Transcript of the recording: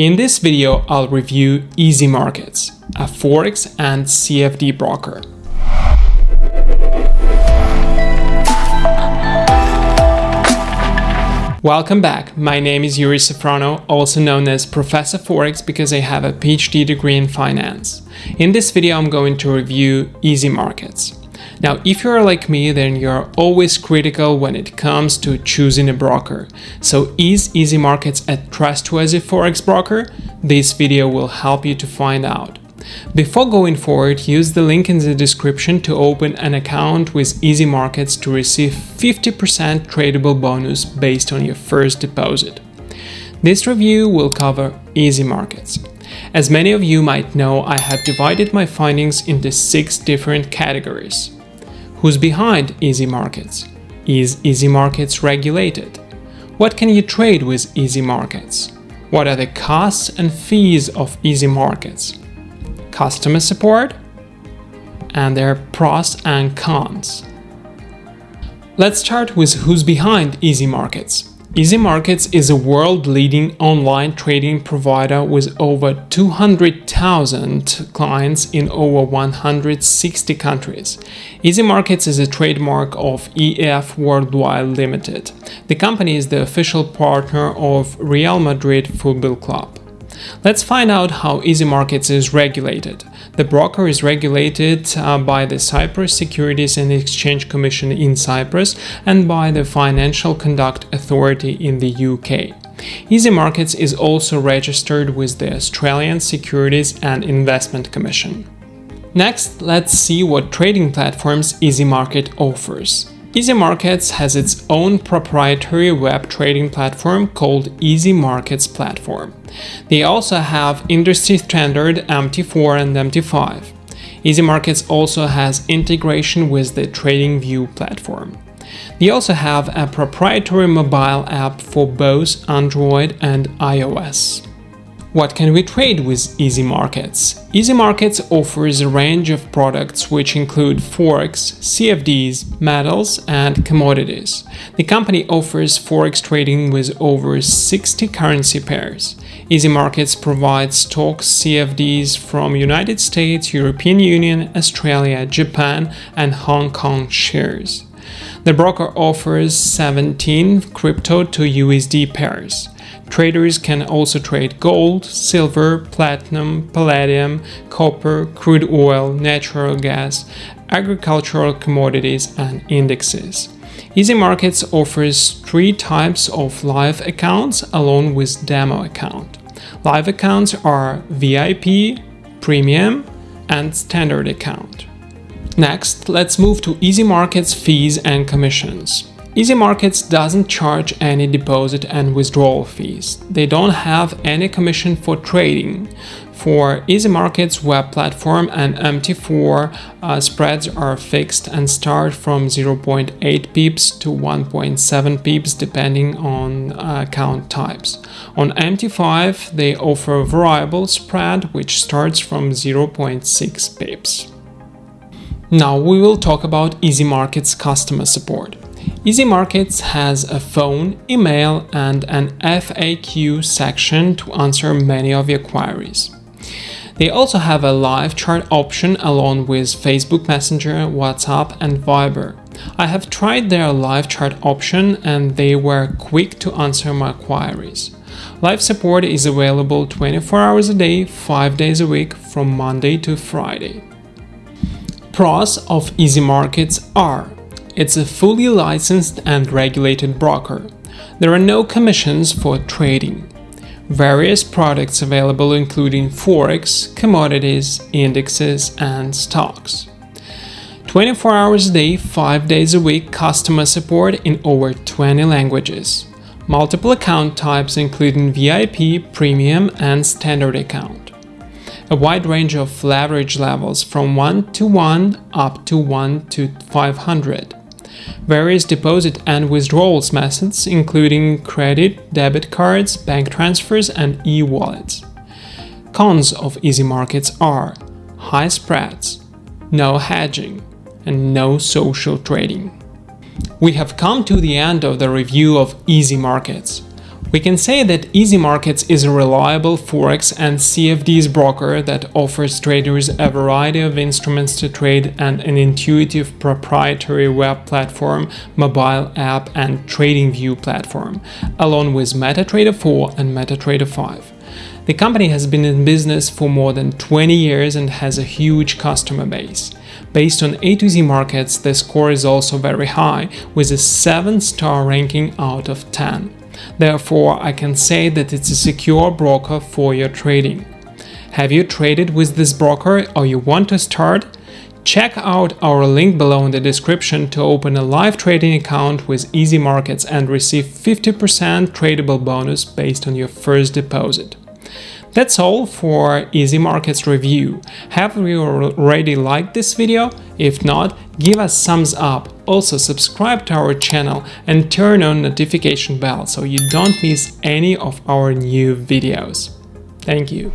In this video, I'll review Easy Markets, a Forex and CFD broker. Welcome back, my name is Yuri Safrono, also known as Professor Forex because I have a PhD degree in finance. In this video I'm going to review Easy Markets. Now if you're like me then you're always critical when it comes to choosing a broker. So is Easy Markets a trustworthy Forex broker? This video will help you to find out. Before going forward, use the link in the description to open an account with Easy Markets to receive 50% tradable bonus based on your first deposit. This review will cover Easy Markets. As many of you might know, I have divided my findings into six different categories. Who's behind Easy Markets? Is Easy Markets regulated? What can you trade with Easy Markets? What are the costs and fees of Easy Markets? customer support, and their pros and cons. Let's start with who's behind Easy Markets. Easy Markets is a world-leading online trading provider with over 200,000 clients in over 160 countries. Easy Markets is a trademark of EF Worldwide Limited. The company is the official partner of Real Madrid Football Club. Let's find out how Easy Markets is regulated. The broker is regulated uh, by the Cyprus Securities and Exchange Commission in Cyprus and by the Financial Conduct Authority in the UK. Easy Markets is also registered with the Australian Securities and Investment Commission. Next, let's see what trading platforms Easy Market offers. Easy Markets has its own proprietary web trading platform called Easy Markets Platform. They also have industry standard MT4 and MT5. Easy Markets also has integration with the TradingView platform. They also have a proprietary mobile app for both Android and iOS. What can we trade with Easy Markets? Easy Markets offers a range of products which include forex, CFDs, metals, and commodities. The company offers forex trading with over 60 currency pairs. Easy Markets provides stocks CFDs from United States, European Union, Australia, Japan, and Hong Kong shares. The broker offers 17 crypto to USD pairs. Traders can also trade gold, silver, platinum, palladium, copper, crude oil, natural gas, agricultural commodities, and indexes. Easy Markets offers three types of live accounts along with demo account. Live accounts are VIP, Premium, and Standard account. Next, let's move to Easy Markets fees and commissions. Easy Markets doesn't charge any deposit and withdrawal fees. They don't have any commission for trading. For Easy Markets web platform and MT4 uh, spreads are fixed and start from 0.8 pips to 1.7 pips depending on uh, account types. On MT5 they offer variable spread which starts from 0.6 pips. Now we will talk about Easy Markets customer support. Easy Markets has a phone, email, and an FAQ section to answer many of your queries. They also have a live chat option along with Facebook Messenger, WhatsApp, and Viber. I have tried their live chat option and they were quick to answer my queries. Live support is available 24 hours a day, 5 days a week from Monday to Friday. Pros of Easy Markets are it's a fully licensed and regulated broker. There are no commissions for trading. Various products available including forex, commodities, indexes, and stocks. 24 hours a day, 5 days a week customer support in over 20 languages. Multiple account types including VIP, Premium, and Standard account. A wide range of leverage levels from 1 to 1 up to 1 to 500 various deposit and withdrawals methods including credit, debit cards, bank transfers and e-wallets. Cons of easy markets are high spreads, no hedging, and no social trading. We have come to the end of the review of easy markets. We can say that Easy Markets is a reliable Forex and CFDs broker that offers traders a variety of instruments to trade and an intuitive proprietary web platform, mobile app and TradingView platform, along with MetaTrader 4 and MetaTrader 5. The company has been in business for more than 20 years and has a huge customer base. Based on A to Z markets, the score is also very high, with a 7-star ranking out of 10. Therefore, I can say that it's a secure broker for your trading. Have you traded with this broker or you want to start? Check out our link below in the description to open a live trading account with Easy Markets and receive 50% tradable bonus based on your first deposit. That's all for Easy Markets review. Have you already liked this video? If not, give us thumbs up. Also subscribe to our channel and turn on notification bell so you don't miss any of our new videos. Thank you.